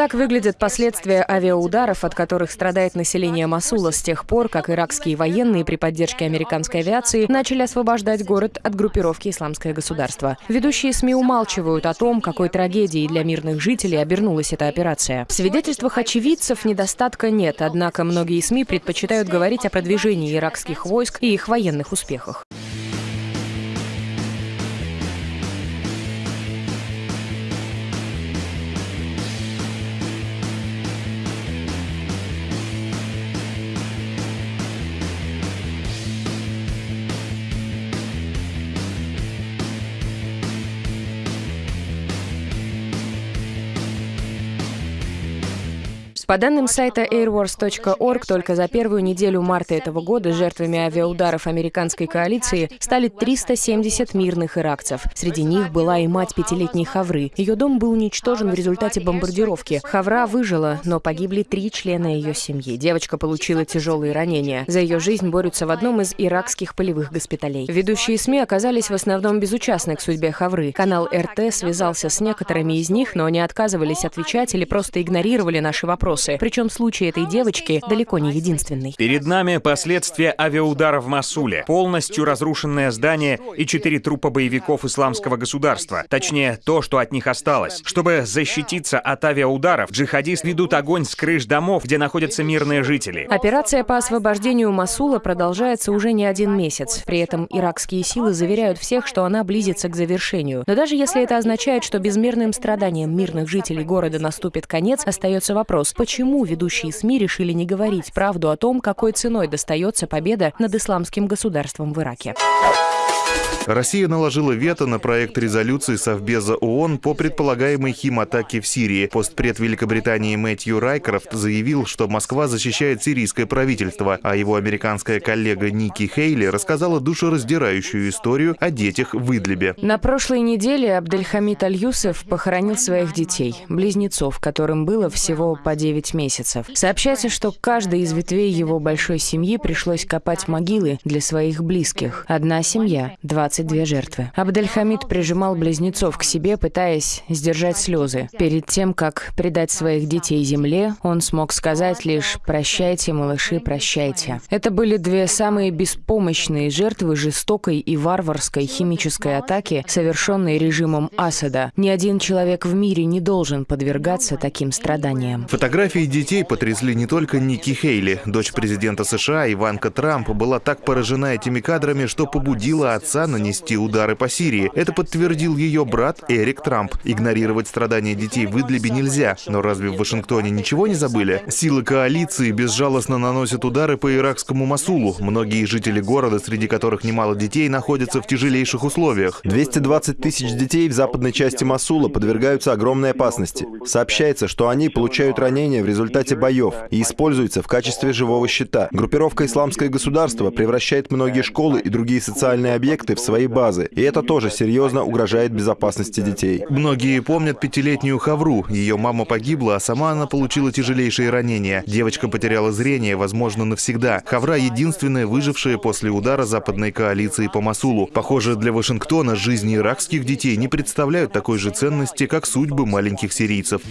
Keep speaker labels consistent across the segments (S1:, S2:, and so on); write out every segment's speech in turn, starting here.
S1: Так выглядят последствия авиаударов, от которых страдает население Масула с тех пор, как иракские военные при поддержке американской авиации начали освобождать город от группировки «Исламское государство». Ведущие СМИ умалчивают о том, какой трагедией для мирных жителей обернулась эта операция. В свидетельствах очевидцев недостатка нет, однако многие СМИ предпочитают говорить о продвижении иракских войск и их военных успехах. По данным сайта airwars.org, только за первую неделю марта этого года жертвами авиаударов американской коалиции стали 370 мирных иракцев. Среди них была и мать пятилетней Хавры. Ее дом был уничтожен в результате бомбардировки. Хавра выжила, но погибли три члена ее семьи. Девочка получила тяжелые ранения. За ее жизнь борются в одном из иракских полевых госпиталей. Ведущие СМИ оказались в основном безучастны к судьбе Хавры. Канал РТ связался с некоторыми из них, но они отказывались отвечать или просто игнорировали наши вопросы вопросы. Причем случай этой девочки далеко не единственный.
S2: Перед нами последствия авиаудара в Масуле. Полностью разрушенное здание и четыре трупа боевиков исламского государства. Точнее, то, что от них осталось. Чтобы защититься от авиаударов, джихадисты ведут огонь с крыш домов, где находятся мирные жители.
S1: Операция по освобождению Масула продолжается уже не один месяц. При этом иракские силы заверяют всех, что она близится к завершению. Но даже если это означает, что безмерным страданиям мирных жителей города наступит конец, остается вопрос, почему почему ведущие СМИ решили не говорить правду о том, какой ценой достается победа над исламским государством в Ираке.
S3: Россия наложила вето на проект резолюции Совбеза ООН по предполагаемой химатаке в Сирии. Постпред Великобритании Мэтью Райкрофт заявил, что Москва защищает сирийское правительство, а его американская коллега Ники Хейли рассказала душераздирающую историю о детях в Идлибе.
S1: На прошлой неделе Абдельхамид Аль-Юсеф похоронил своих детей, близнецов, которым было всего по 9 месяцев. Сообщается, что каждой из ветвей его большой семьи пришлось копать могилы для своих близких. Одна семья, 20 22 жертвы. Абдельхамид прижимал близнецов к себе, пытаясь сдержать слезы. Перед тем, как предать своих детей земле, он смог сказать лишь «прощайте, малыши, прощайте». Это были две самые беспомощные жертвы жестокой и варварской химической атаки, совершенной режимом Асада. Ни один человек в мире не должен подвергаться таким страданиям.
S3: Фотографии детей потрясли не только Ники Хейли. Дочь президента США Иванка Трамп была так поражена этими кадрами, что побудила отца на нанести удары по Сирии. Это подтвердил ее брат Эрик Трамп. Игнорировать страдания детей в Идлибе нельзя. Но разве в Вашингтоне ничего не забыли? Силы коалиции безжалостно наносят удары по иракскому Масулу. Многие жители города, среди которых немало детей, находятся в тяжелейших условиях.
S4: 220 тысяч детей в западной части Масула подвергаются огромной опасности. Сообщается, что они получают ранения в результате боев и используются в качестве живого щита. Группировка «Исламское государство» превращает многие школы и другие социальные объекты в своей базы. И это тоже серьезно угрожает безопасности детей.
S3: Многие помнят пятилетнюю Хавру. Ее мама погибла, а сама она получила тяжелейшие ранения. Девочка потеряла зрение, возможно, навсегда. Хавра — единственная выжившая после удара западной коалиции по Масулу. Похоже, для Вашингтона жизни иракских детей не представляют такой же ценности, как судьбы маленьких сирийцев.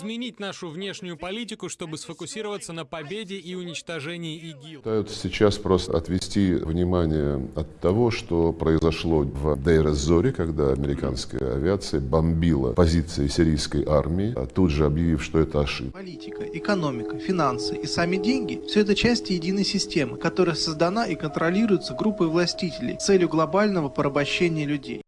S5: Изменить нашу внешнюю политику, чтобы сфокусироваться на победе и уничтожении ИГИЛ.
S6: Пытаются сейчас просто отвести внимание от того, что произошло в Дейр-Зоре, когда американская авиация бомбила позиции сирийской армии, а тут же объявив, что это ошибка.
S7: Политика, экономика, финансы и сами деньги – все это части единой системы, которая создана и контролируется группой властителей с целью глобального порабощения людей.